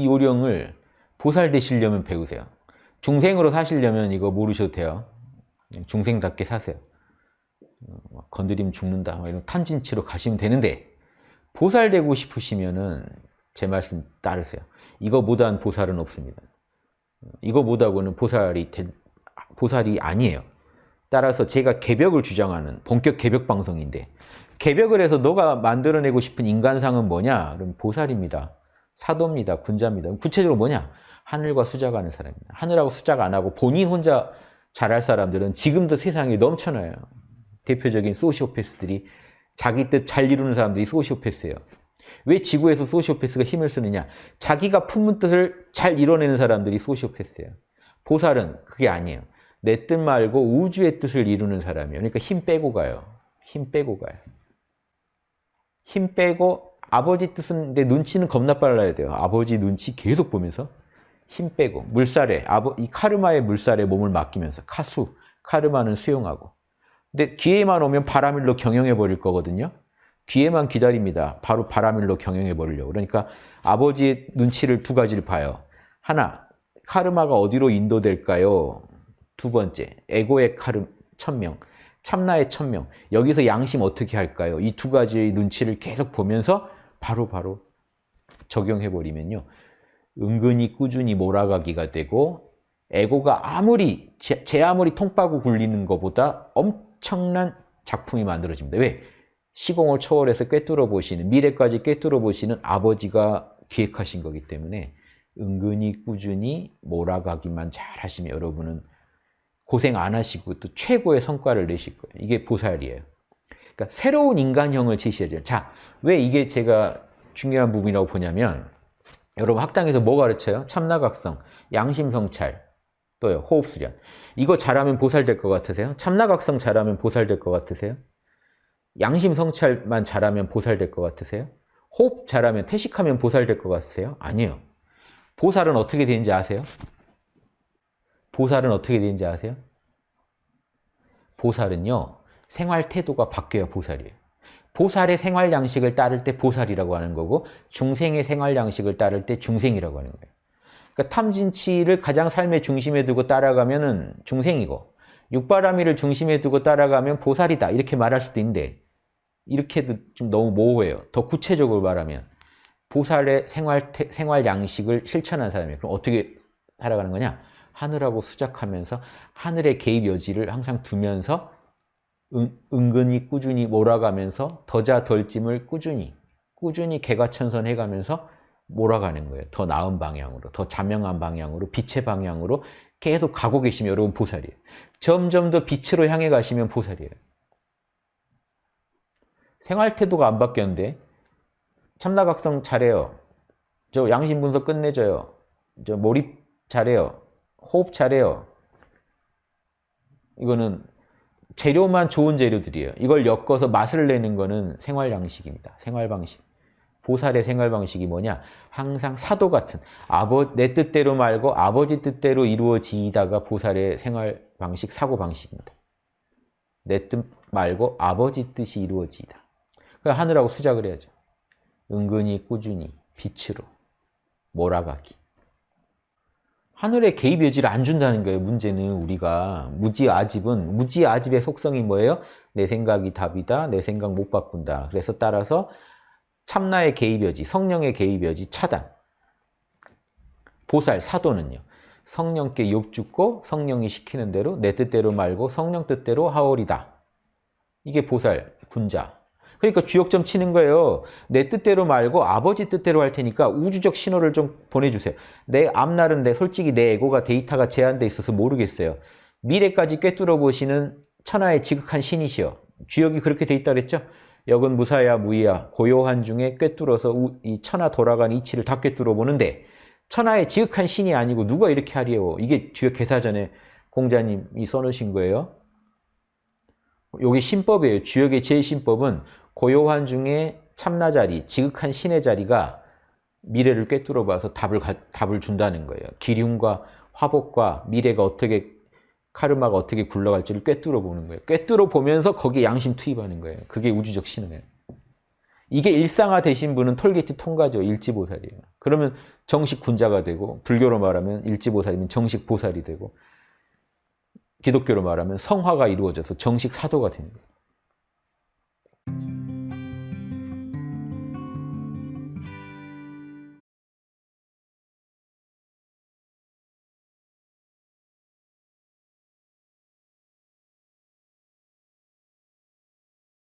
이 요령을 보살 되시려면 배우세요. 중생으로 사시려면 이거 모르셔도 돼요. 중생답게 사세요. 어, 건드리면 죽는다 이런 탐진치로 가시면 되는데 보살 되고 싶으시면은 제 말씀 따르세요. 이거 못한 보살은 없습니다. 이거 못하고는 보살이 보살이 아니에요. 따라서 제가 개벽을 주장하는 본격 개벽 방송인데 개벽을 해서 너가 만들어내고 싶은 인간상은 뭐냐? 그럼 보살입니다. 사도입니다. 군자입니다. 구체적으로 뭐냐? 하늘과 수작 하는 사람입니다. 하늘하고 수작 안 하고 본인 혼자 잘할 사람들은 지금도 세상에 넘쳐나요. 대표적인 소시오패스들이 자기 뜻 잘 이루는 사람들이 소시오패스예요. 왜 지구에서 소시오패스가 힘을 쓰느냐? 자기가 품은 뜻을 잘 이뤄내는 사람들이 소시오패스예요. 보살은 그게 아니에요. 내 뜻 말고 우주의 뜻을 이루는 사람이에요. 그러니까 힘 빼고 가요. 힘 빼고 가요. 힘 빼고 아버지 뜻은 내 눈치는 겁나 빨라야 돼요. 아버지 눈치 계속 보면서 힘 빼고 물살에 이 카르마의 물살에 몸을 맡기면서 카수 카르마는 수용하고 근데 기회만 오면 바람일로 경영해 버릴 거거든요. 기회만 기다립니다. 바로 바람일로 경영해 버리려고. 그러니까 아버지의 눈치를 두 가지를 봐요. 하나, 카르마가 어디로 인도될까요? 두 번째, 에고의 카르 천명, 참나의 천명. 여기서 양심 어떻게 할까요? 이 두 가지의 눈치를 계속 보면서 바로바로 바로 적용해 버리면요. 은근히 꾸준히 몰아가기가 되고 에고가 아무리 제, 제 아무리 통빠고 굴리는 것보다 엄청난 작품이 만들어집니다. 왜? 시공을 초월해서 꿰뚫어 보시는 미래까지 꿰뚫어 보시는 아버지가 기획하신 거기 때문에 은근히 꾸준히 몰아가기만 잘 하시면 여러분은 고생 안 하시고 또 최고의 성과를 내실 거예요. 이게 보살이에요. 그러니까 새로운 인간형을 제시해줘요. 자, 왜 이게 제가 중요한 부분이라고 보냐면 여러분 학당에서 뭐 가르쳐요? 참나각성, 양심성찰, 또요 호흡수련. 이거 잘하면 보살 될 것 같으세요? 참나각성 잘하면 보살 될 것 같으세요? 양심 성찰만 잘하면 보살 될 것 같으세요? 호흡 잘하면 태식하면 보살 될 것 같으세요? 아니에요. 보살은 어떻게 되는지 아세요? 보살은 어떻게 되는지 아세요? 보살은요. 생활 태도가 바뀌어야 보살이에요. 보살의 생활 양식을 따를 때 보살이라고 하는 거고 중생의 생활 양식을 따를 때 중생이라고 하는 거예요. 그러니까 탐진치를 가장 삶의 중심에 두고 따라가면 은 중생이고 육바라밀을 중심에 두고 따라가면 보살이다 이렇게 말할 수도 있는데 이렇게도 좀 너무 모호해요. 더 구체적으로 말하면 보살의 생활, 생활 양식을 실천한 사람이에요. 그럼 어떻게 살아가는 거냐? 하늘하고 수작하면서 하늘의 개입 여지를 항상 두면서 은, 은근히 꾸준히 몰아가면서 더자 덜짐을 꾸준히 꾸준히 개가천선 해 가면서 몰아가는 거예요. 더 나은 방향으로, 더 자명한 방향으로, 빛의 방향으로 계속 가고 계시면 여러분 보살이에요. 점점 더 빛으로 향해 가시면 보살이에요. 생활 태도가 안 바뀌었는데 참나각성 잘해요. 저 양심 분석 끝내줘요. 저 몰입 잘해요. 호흡 잘해요. 이거는 재료만 좋은 재료들이에요. 이걸 엮어서 맛을 내는 거는 생활 양식입니다. 생활 방식. 보살의 생활 방식이 뭐냐? 항상 사도 같은 아버 내 뜻대로 말고 아버지 뜻대로 이루어지다가 보살의 생활 방식, 사고 방식입니다. 내 뜻 말고 아버지 뜻이 이루어지다. 하늘하고 수작을 해야죠. 은근히 꾸준히 빛으로 몰아가기. 하늘의 개입 여지를 안 준다는 거예요. 문제는 우리가 무지아집은 무지아집의 속성이 뭐예요? 내 생각이 답이다. 내 생각 못 바꾼다. 그래서 따라서 참나의 개입 여지, 성령의 개입 여지 차단. 보살, 사도는요. 성령께 욕죽고 성령이 시키는 대로 내 뜻대로 말고 성령 뜻대로 하오리다. 이게 보살, 군자. 그러니까 주역점 치는 거예요. 내 뜻대로 말고 아버지 뜻대로 할 테니까 우주적 신호를 좀 보내주세요. 내 앞날은 내 솔직히 내 에고가 데이터가 제한돼 있어서 모르겠어요. 미래까지 꿰뚫어 보시는 천하의 지극한 신이시여. 주역이 그렇게 돼 있다 그랬죠? 역은 무사야 무이야 고요한 중에 꿰뚫어서 이 천하 돌아간 이치를 다 꿰뚫어 보는데 천하의 지극한 신이 아니고 누가 이렇게 하리요? 이게 주역 개사전에 공자님이 써놓으신 거예요. 요게 신법이에요. 주역의 제1신법은 고요한 중에 참나 자리, 지극한 신의 자리가 미래를 꿰뚫어 봐서 답을, 답을 준다는 거예요. 기륭과 화복과 미래가 어떻게 카르마가 어떻게 굴러갈지를 꿰뚫어 보는 거예요. 꿰뚫어 보면서 거기에 양심 투입하는 거예요. 그게 우주적 신호예요. 이게 일상화 되신 분은 톨게이트 통과죠. 일지보살이에요. 그러면 정식 군자가 되고 불교로 말하면 일지보살이면 정식 보살이 되고 기독교로 말하면 성화가 이루어져서 정식 사도가 됩니다.